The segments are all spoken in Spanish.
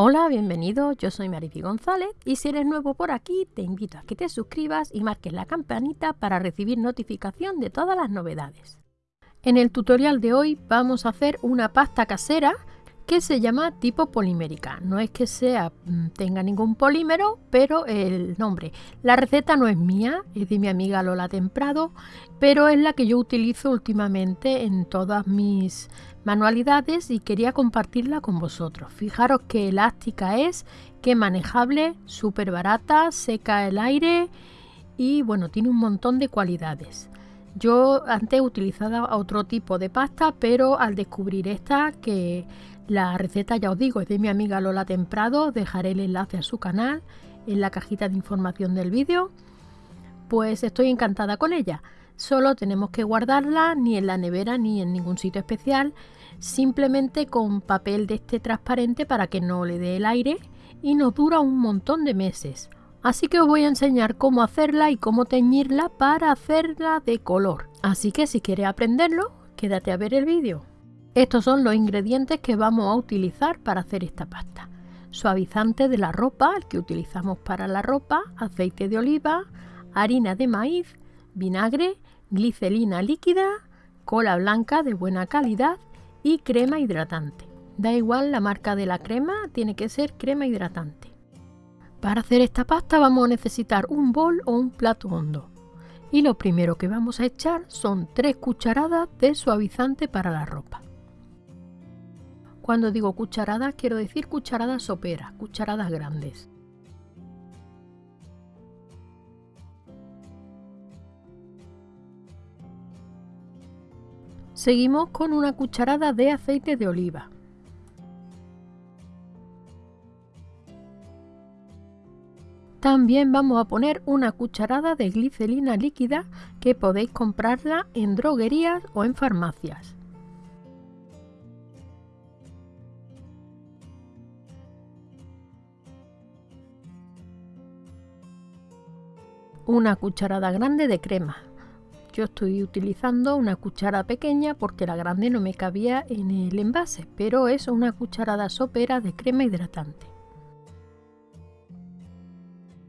Hola, bienvenido, yo soy Mariby González y si eres nuevo por aquí te invito a que te suscribas y marques la campanita para recibir notificación de todas las novedades. En el tutorial de hoy vamos a hacer una pasta casera que se llama tipo polimérica. No es que sea mm, tenga ningún polímero, pero el nombre. La receta no es mía, es de mi amiga Lola Temprado, pero es la que yo utilizo últimamente en todas mis manualidades y quería compartirla con vosotros. Fijaros qué elástica es, qué manejable, súper barata, seca el aire y bueno, tiene un montón de cualidades. Yo antes utilizaba otro tipo de pasta, pero al descubrir esta que la receta, ya os digo, es de mi amiga Lola Temprado. Dejaré el enlace a su canal en la cajita de información del vídeo. Pues estoy encantada con ella. Solo tenemos que guardarla ni en la nevera ni en ningún sitio especial. Simplemente con papel de este transparente para que no le dé el aire y nos dura un montón de meses. Así que os voy a enseñar cómo hacerla y cómo teñirla para hacerla de color. Así que si quieres aprenderlo, quédate a ver el vídeo. Estos son los ingredientes que vamos a utilizar para hacer esta pasta. Suavizante de la ropa, el que utilizamos para la ropa, aceite de oliva, harina de maíz, vinagre, glicerina líquida, cola blanca de buena calidad y crema hidratante. Da igual la marca de la crema, tiene que ser crema hidratante. Para hacer esta pasta vamos a necesitar un bol o un plato hondo. Y lo primero que vamos a echar son 3 cucharadas de suavizante para la ropa. Cuando digo cucharadas, quiero decir cucharadas soperas, cucharadas grandes. Seguimos con una cucharada de aceite de oliva. También vamos a poner una cucharada de glicerina líquida que podéis comprarla en droguerías o en farmacias. una cucharada grande de crema. Yo estoy utilizando una cuchara pequeña porque la grande no me cabía en el envase, pero es una cucharada sopera de crema hidratante.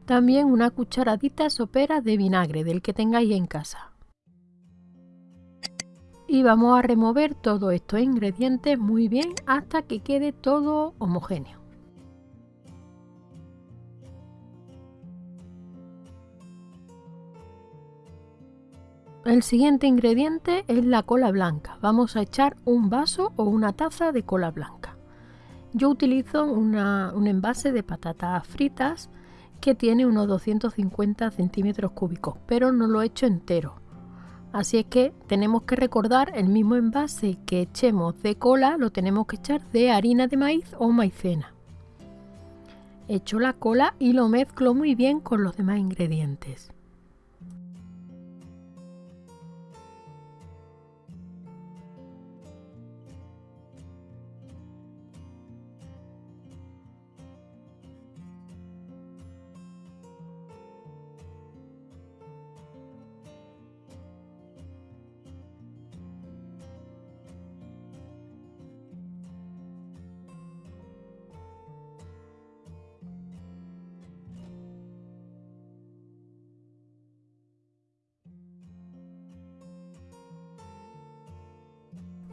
También una cucharadita sopera de vinagre del que tengáis en casa. Y vamos a remover todos estos ingredientes muy bien hasta que quede todo homogéneo. El siguiente ingrediente es la cola blanca. Vamos a echar un vaso o una taza de cola blanca. Yo utilizo un envase de patatas fritas que tiene unos 250 centímetros cúbicos, pero no lo he hecho entero. Así es que tenemos que recordar el mismo envase que echemos de cola, lo tenemos que echar de harina de maíz o maicena. Echo la cola y lo mezclo muy bien con los demás ingredientes.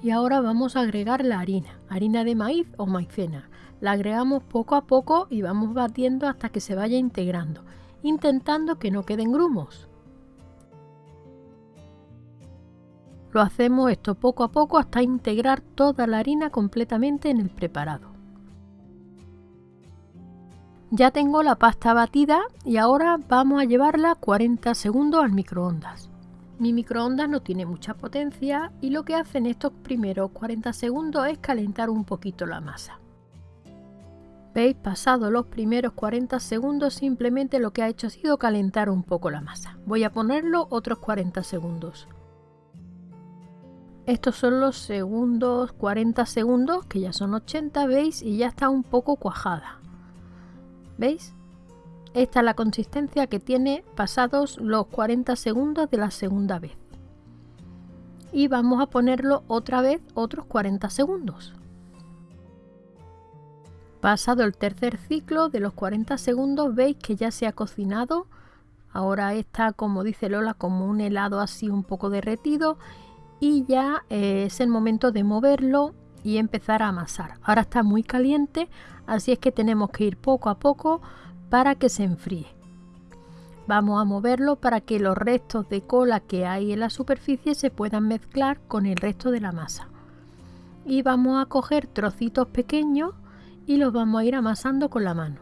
Y ahora vamos a agregar la harina, harina de maíz o maicena. La agregamos poco a poco y vamos batiendo hasta que se vaya integrando, intentando que no queden grumos. Lo hacemos esto poco a poco hasta integrar toda la harina completamente en el preparado. Ya tengo la pasta batida y ahora vamos a llevarla 40 segundos al microondas. Mi microondas no tiene mucha potencia y lo que hace en estos primeros 40 segundos es calentar un poquito la masa. ¿Veis? Pasado los primeros 40 segundos simplemente lo que ha hecho ha sido calentar un poco la masa. Voy a ponerlo otros 40 segundos. Estos son los segundos 40 segundos, que ya son 80, ¿veis? Y ya está un poco cuajada. ¿Veis? Esta es la consistencia que tiene pasados los 40 segundos de la segunda vez. Y vamos a ponerlo otra vez otros 40 segundos. Pasado el tercer ciclo de los 40 segundos veis que ya se ha cocinado. Ahora está, como dice Lola, como un helado así un poco derretido y ya eh, es el momento de moverlo y empezar a amasar. Ahora está muy caliente, así es que tenemos que ir poco a poco para que se enfríe. Vamos a moverlo para que los restos de cola que hay en la superficie se puedan mezclar con el resto de la masa. Y vamos a coger trocitos pequeños y los vamos a ir amasando con la mano.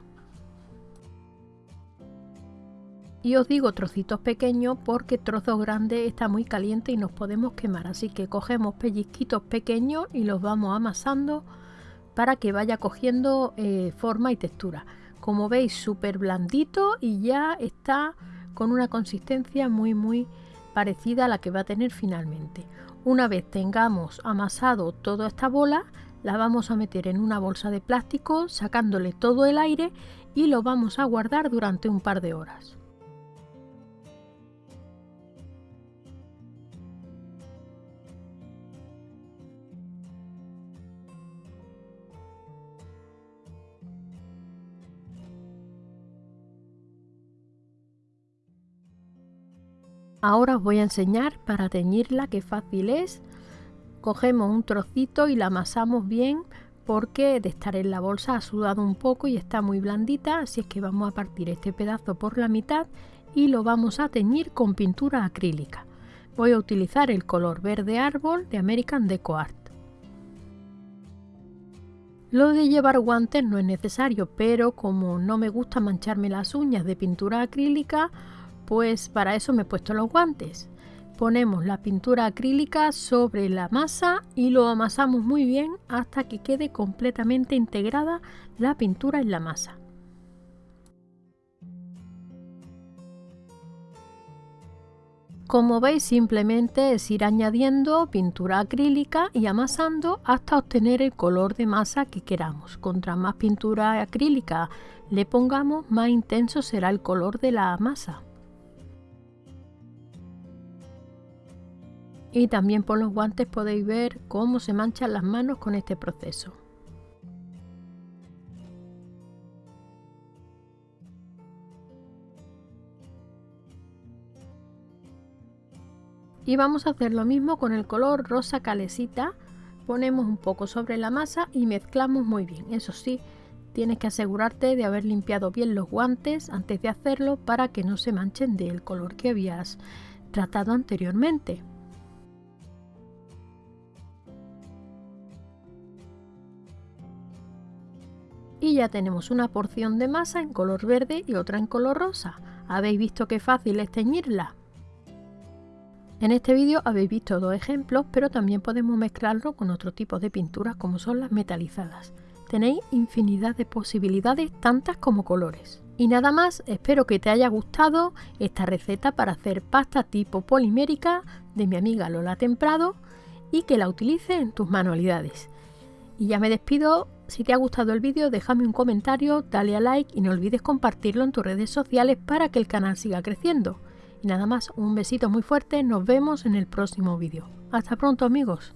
Y os digo trocitos pequeños porque trozos grandes está muy caliente y nos podemos quemar. Así que cogemos pellizquitos pequeños y los vamos amasando para que vaya cogiendo eh, forma y textura. Como veis, súper blandito y ya está con una consistencia muy muy parecida a la que va a tener finalmente. Una vez tengamos amasado toda esta bola, la vamos a meter en una bolsa de plástico sacándole todo el aire y lo vamos a guardar durante un par de horas. Ahora os voy a enseñar para teñirla, qué fácil es. Cogemos un trocito y la amasamos bien porque de estar en la bolsa ha sudado un poco y está muy blandita, así es que vamos a partir este pedazo por la mitad y lo vamos a teñir con pintura acrílica. Voy a utilizar el color verde árbol de American Deco Art. Lo de llevar guantes no es necesario, pero como no me gusta mancharme las uñas de pintura acrílica, pues para eso me he puesto los guantes. Ponemos la pintura acrílica sobre la masa y lo amasamos muy bien hasta que quede completamente integrada la pintura en la masa. Como veis simplemente es ir añadiendo pintura acrílica y amasando hasta obtener el color de masa que queramos. Contra más pintura acrílica le pongamos más intenso será el color de la masa. Y también por los guantes podéis ver cómo se manchan las manos con este proceso. Y vamos a hacer lo mismo con el color rosa calesita. Ponemos un poco sobre la masa y mezclamos muy bien. Eso sí, tienes que asegurarte de haber limpiado bien los guantes antes de hacerlo para que no se manchen del color que habías tratado anteriormente. Y ya tenemos una porción de masa en color verde y otra en color rosa. ¿Habéis visto qué fácil es teñirla? En este vídeo habéis visto dos ejemplos, pero también podemos mezclarlo con otro tipo de pinturas como son las metalizadas. Tenéis infinidad de posibilidades, tantas como colores. Y nada más, espero que te haya gustado esta receta para hacer pasta tipo polimérica de mi amiga Lola Temprado y que la utilice en tus manualidades. Y ya me despido si te ha gustado el vídeo déjame un comentario, dale a like y no olvides compartirlo en tus redes sociales para que el canal siga creciendo. Y nada más, un besito muy fuerte, nos vemos en el próximo vídeo. Hasta pronto amigos.